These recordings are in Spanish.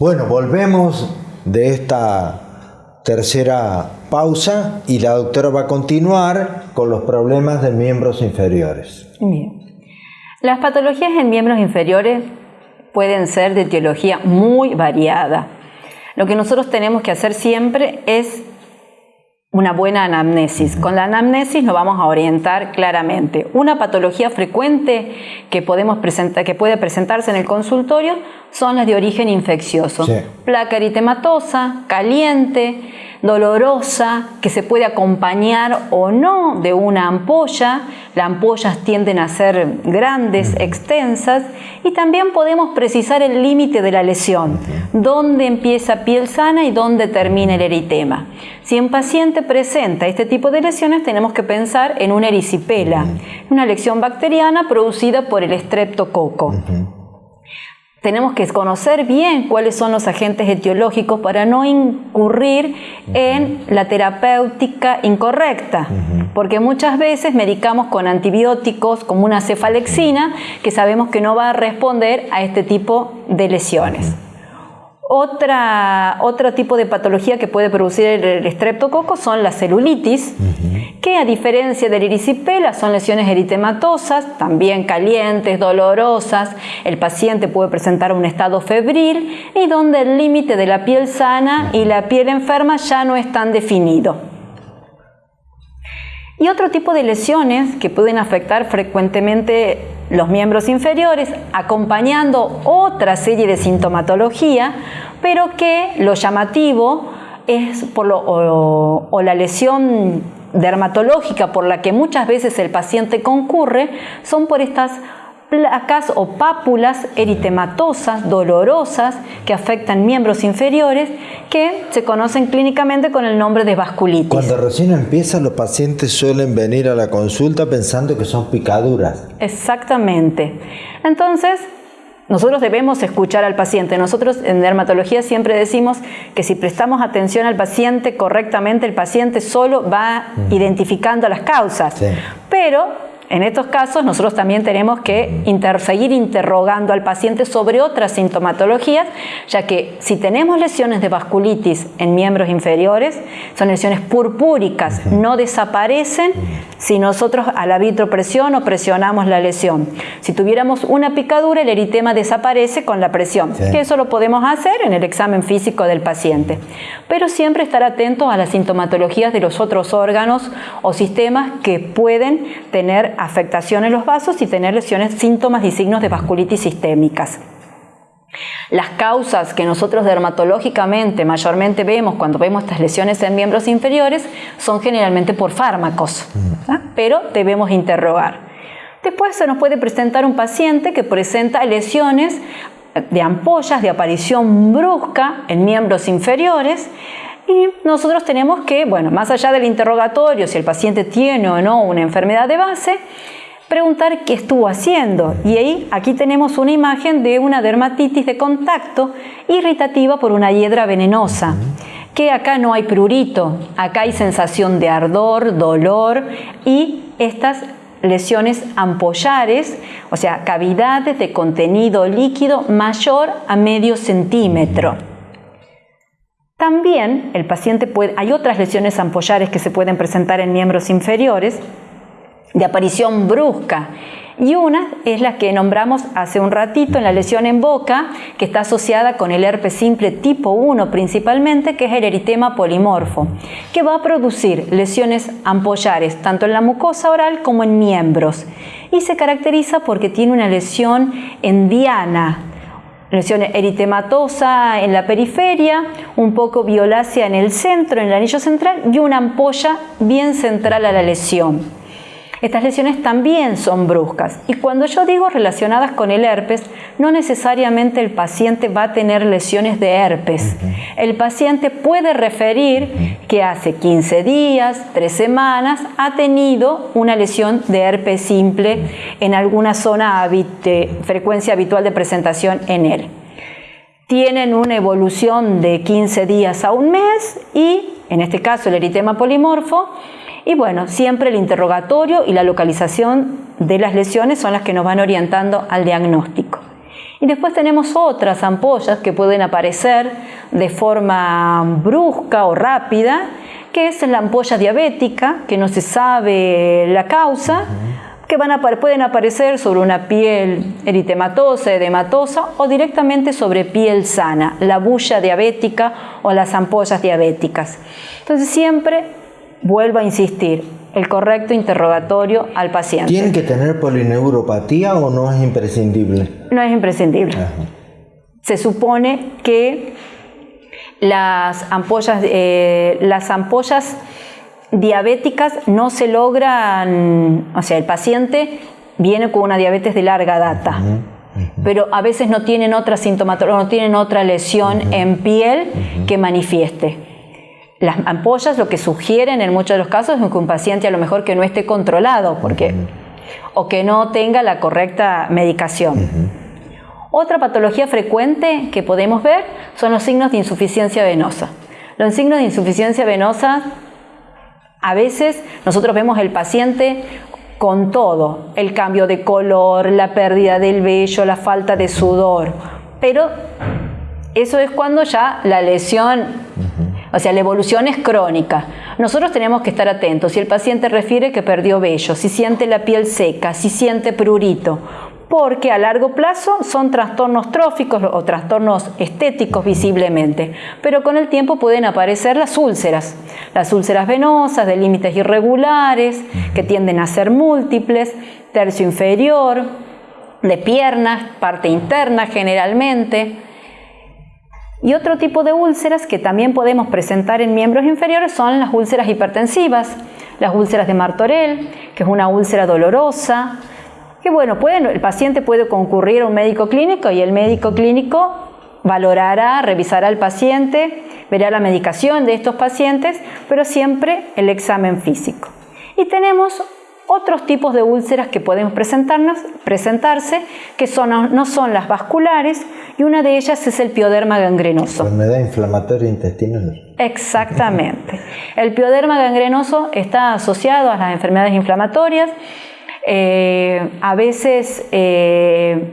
Bueno, volvemos de esta tercera pausa y la doctora va a continuar con los problemas de miembros inferiores. Bien. Las patologías en miembros inferiores pueden ser de etiología muy variada. Lo que nosotros tenemos que hacer siempre es una buena anamnesis. Con la anamnesis nos vamos a orientar claramente. Una patología frecuente que, podemos presentar, que puede presentarse en el consultorio son las de origen infeccioso. Placa eritematosa, caliente, dolorosa, que se puede acompañar o no de una ampolla. Las ampollas tienden a ser grandes, extensas, y también podemos precisar el límite de la lesión, dónde empieza piel sana y dónde termina el eritema. Si un paciente presenta este tipo de lesiones, tenemos que pensar en una erisipela, una lesión bacteriana producida por el estreptococo. Tenemos que conocer bien cuáles son los agentes etiológicos para no incurrir en la terapéutica incorrecta, porque muchas veces medicamos con antibióticos como una cefalexina que sabemos que no va a responder a este tipo de lesiones. Otra, otro tipo de patología que puede producir el estreptococo son las celulitis, que a diferencia del erisipela son lesiones eritematosas, también calientes, dolorosas. El paciente puede presentar un estado febril y donde el límite de la piel sana y la piel enferma ya no es tan definido. Y otro tipo de lesiones que pueden afectar frecuentemente los miembros inferiores, acompañando otra serie de sintomatología, pero que lo llamativo es por lo, o, la lesión dermatológica por la que muchas veces el paciente concurre, son por estas placas o pápulas eritematosas, dolorosas, que afectan miembros inferiores, que se conocen clínicamente con el nombre de vasculitis. Cuando recién empieza, los pacientes suelen venir a la consulta pensando que son picaduras. Exactamente. Entonces, nosotros debemos escuchar al paciente. Nosotros en dermatología siempre decimos que si prestamos atención al paciente correctamente, el paciente solo va mm. identificando las causas. Pero en estos casos nosotros también tenemos que seguir interrogando al paciente sobre otras sintomatologías, ya que si tenemos lesiones de vasculitis en miembros inferiores, son lesiones purpúricas, no desaparecen si nosotros a la vitropresión o presionamos la lesión. Si tuviéramos una picadura, el eritema desaparece con la presión, que eso lo podemos hacer en el examen físico del paciente. Pero siempre estar atentos a las sintomatologías de los otros órganos o sistemas que pueden tener afectación en los vasos y tener lesiones, síntomas y signos de vasculitis sistémicas. Las causas que nosotros dermatológicamente mayormente vemos cuando vemos estas lesiones en miembros inferiores son generalmente por fármacos, pero debemos interrogar. Después se nos puede presentar un paciente que presenta lesiones de ampollas de aparición brusca en miembros inferiores y nosotros tenemos que, bueno, más allá del interrogatorio, si el paciente tiene o no una enfermedad de base, preguntar qué estuvo haciendo. Y ahí, aquí tenemos una imagen de una dermatitis de contacto irritativa por una hiedra venenosa. Que acá no hay prurito, acá hay sensación de ardor, dolor y estas lesiones ampollares, o sea, cavidades de contenido líquido mayor a medio centímetro. También el paciente puede, hay otras lesiones ampollares que se pueden presentar en miembros inferiores de aparición brusca y una es la que nombramos hace un ratito en la lesión en boca, que está asociada con el herpes simple tipo 1 principalmente, que es el eritema polimorfo, que va a producir lesiones ampollares tanto en la mucosa oral como en miembros. Y se caracteriza porque tiene una lesión en diana, lesión eritematosa en la periferia, un poco violácea en el centro, en el anillo central y una ampolla bien central a la lesión. Estas lesiones también son bruscas y cuando yo digo relacionadas con el herpes, no necesariamente el paciente va a tener lesiones de herpes. El paciente puede referir que hace 15 días, 3 semanas, ha tenido una lesión de herpes simple en alguna zona de frecuencia habitual de presentación en él. Tienen una evolución de 15 días a un mes y, en este caso, el eritema polimorfo y bueno, siempre el interrogatorio y la localización de las lesiones son las que nos van orientando al diagnóstico. Y después tenemos otras ampollas que pueden aparecer de forma brusca o rápida, que es la ampolla diabética, que no se sabe la causa, que van a, pueden aparecer sobre una piel eritematosa, edematosa o directamente sobre piel sana, la bulla diabética o las ampollas diabéticas. Entonces siempre vuelvo a insistir, el correcto interrogatorio al paciente. ¿Tiene que tener polineuropatía o no es imprescindible? No es imprescindible. Se supone que las ampollas, eh, las ampollas diabéticas no se logran, o sea, el paciente viene con una diabetes de larga data. Pero a veces no tienen otra sintomatología, no tienen otra lesión en piel que manifieste. Las ampollas lo que sugieren en muchos de los casos es que un paciente a lo mejor que no esté controlado porque, o que no tenga la correcta medicación. Otra patología frecuente que podemos ver son los signos de insuficiencia venosa. Los signos de insuficiencia venosa, a veces nosotros vemos el paciente con todo, el cambio de color, la pérdida del vello, la falta de sudor, pero eso es cuando ya la lesión o sea, la evolución es crónica. Nosotros tenemos que estar atentos. Si el paciente refiere que perdió vello, si siente la piel seca, si siente prurito, porque a largo plazo son trastornos tróficos o trastornos estéticos visiblemente, pero con el tiempo pueden aparecer las úlceras, las úlceras venosas de límites irregulares, que tienden a ser múltiples, tercio inferior, de piernas, parte interna generalmente, y otro tipo de úlceras que también podemos presentar en miembros inferiores son las úlceras hipertensivas, las úlceras de Martorell, que es una úlcera dolorosa, que bueno, el paciente puede concurrir a un médico clínico y el médico clínico valorará, revisará al paciente, verá la medicación de estos pacientes, pero siempre el examen físico. Y tenemos otros tipos de úlceras que podemos presentarnos, presentarse, que son, no son las vasculares, y una de ellas es el pioderma gangrenoso. Enfermedad inflamatoria intestinal. Exactamente. El pioderma gangrenoso está asociado a las enfermedades inflamatorias. Eh, a veces eh,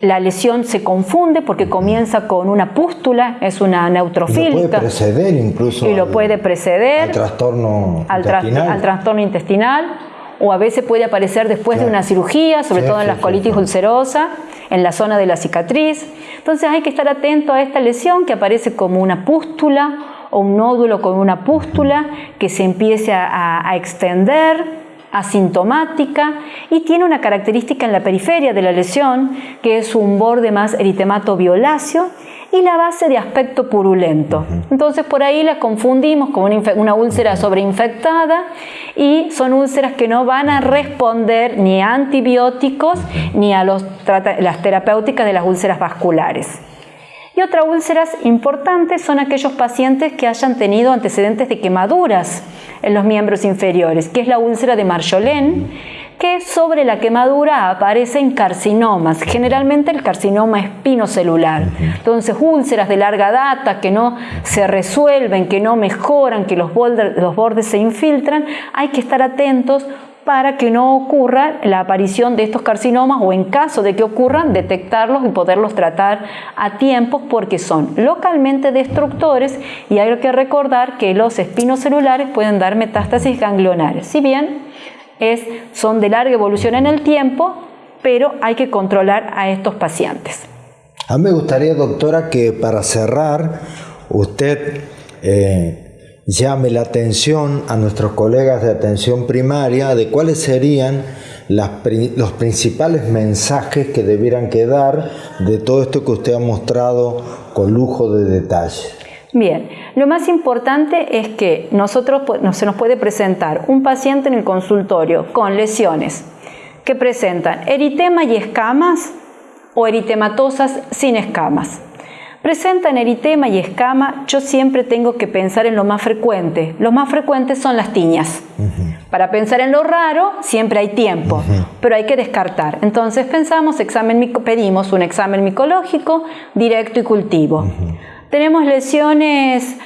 la lesión se confunde porque comienza con una pústula, es una neutrofílica. Y lo puede preceder incluso. Y lo puede preceder. Al trastorno intestinal. al trastorno intestinal o a veces puede aparecer después de una cirugía, sobre todo en la colitis ulcerosa, en la zona de la cicatriz. Entonces hay que estar atento a esta lesión que aparece como una pústula o un nódulo con una pústula que se empiece a, a extender asintomática y tiene una característica en la periferia de la lesión que es un borde más eritemato violáceo y la base de aspecto purulento. Entonces por ahí las confundimos con una, úlcera sobreinfectada y son úlceras que no van a responder ni a antibióticos ni a las terapéuticas de las úlceras vasculares. Y otra úlceras importantes son aquellos pacientes que hayan tenido antecedentes de quemaduras en los miembros inferiores, que es la úlcera de Marjolén, que sobre la quemadura aparecen carcinomas, generalmente el carcinoma espinocelular. Entonces, úlceras de larga data que no se resuelven, que no mejoran, que los bordes, los bordes se infiltran, hay que estar atentos para que no ocurra la aparición de estos carcinomas o en caso de que ocurran, detectarlos y poderlos tratar a tiempo porque son localmente destructores y hay que recordar que los espinocelulares pueden dar metástasis ganglionares. Si bien es, son de larga evolución en el tiempo, pero hay que controlar a estos pacientes. A mí me gustaría, doctora, que para cerrar usted eh, llame la atención a nuestros colegas de atención primaria de cuáles serían los principales mensajes que debieran quedar de todo esto que usted ha mostrado con lujo de detalle. Bien, lo más importante es que nosotros se nos puede presentar un paciente en el consultorio con lesiones que presentan eritema y escamas o eritematosas sin escamas. Presentan eritema y escama, yo siempre tengo que pensar en lo más frecuente. Lo más frecuentes son las tiñas. Para pensar en lo raro, siempre hay tiempo, pero hay que descartar. Entonces pensamos, examen, pedimos un examen micológico directo y cultivo. Tenemos lesiones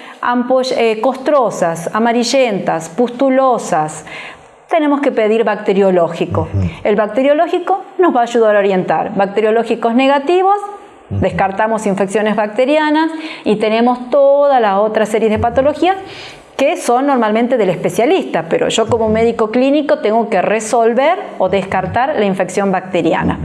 eh, costrosas, amarillentas, pustulosas, tenemos que pedir bacteriológico. El bacteriológico nos va a ayudar a orientar. Bacteriológicos negativos, descartamos infecciones bacterianas y tenemos toda la otra serie de patologías que son normalmente del especialista, pero yo como médico clínico tengo que resolver o descartar la infección bacteriana.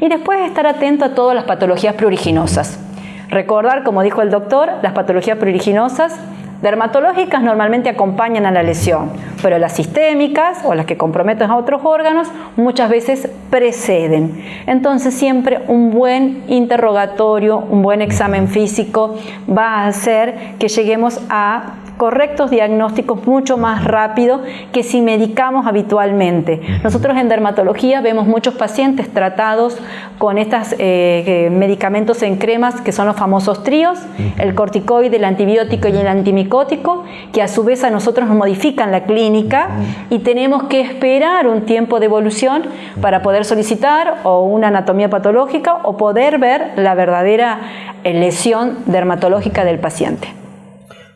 Y después estar atento a todas las patologías pruriginosas. Recordar, como dijo el doctor, las patologías pruriginosas dermatológicas normalmente acompañan a la lesión, pero las sistémicas o las que comprometen a otros órganos muchas veces preceden. Entonces siempre un buen interrogatorio, un buen examen físico va a hacer que lleguemos a correctos diagnósticos mucho más rápido que si medicamos habitualmente. Nosotros en dermatología vemos muchos pacientes tratados con estos eh, eh, medicamentos en cremas que son los famosos tríos, el corticoide, el antibiótico y el antimicótico, que a su vez a nosotros nos modifican la clínica y tenemos que esperar un tiempo de evolución para poder solicitar o una anatomía patológica o poder ver la verdadera eh, lesión dermatológica del paciente.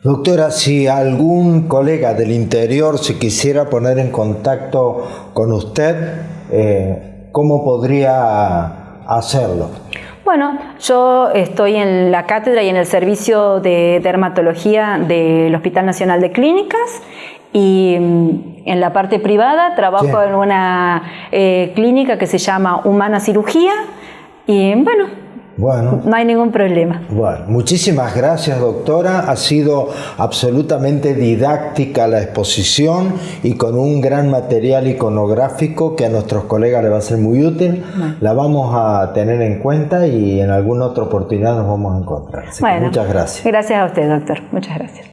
Doctora, si algún colega del interior se quisiera poner en contacto con usted, eh, ¿cómo podría hacerlo? Bueno, yo estoy en la cátedra y en el servicio de dermatología del Hospital Nacional de Clínicas y mm, en la parte privada trabajo en una eh, clínica que se llama Humana Cirugía y bueno, bueno. No hay ningún problema. Bueno, muchísimas gracias doctora. Ha sido absolutamente didáctica la exposición y con un gran material iconográfico que a nuestros colegas le va a ser muy útil. La vamos a tener en cuenta y en alguna otra oportunidad nos vamos a encontrar. muchas gracias. Gracias a usted, doctor. Muchas gracias.